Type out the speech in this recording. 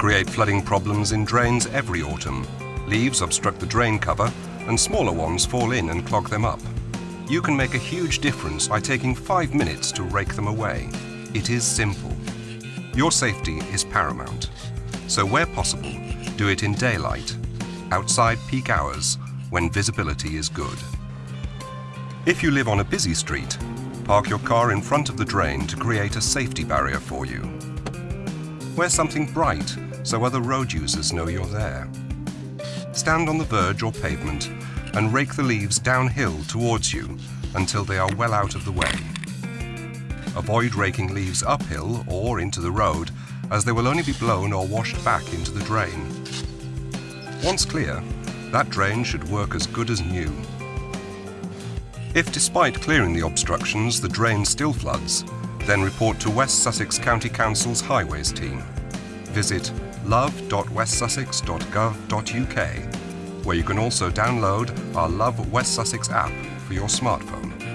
create flooding problems in drains every autumn. Leaves obstruct the drain cover and smaller ones fall in and clog them up. You can make a huge difference by taking five minutes to rake them away. It is simple. Your safety is paramount. So where possible, do it in daylight, outside peak hours, when visibility is good. If you live on a busy street, park your car in front of the drain to create a safety barrier for you. Wear something bright so other road users know you're there. Stand on the verge or pavement and rake the leaves downhill towards you until they are well out of the way. Avoid raking leaves uphill or into the road as they will only be blown or washed back into the drain. Once clear, that drain should work as good as new. If despite clearing the obstructions the drain still floods, then report to West Sussex County Council's Highways team. Visit love.westsussex.gov.uk where you can also download our Love West Sussex app for your smartphone.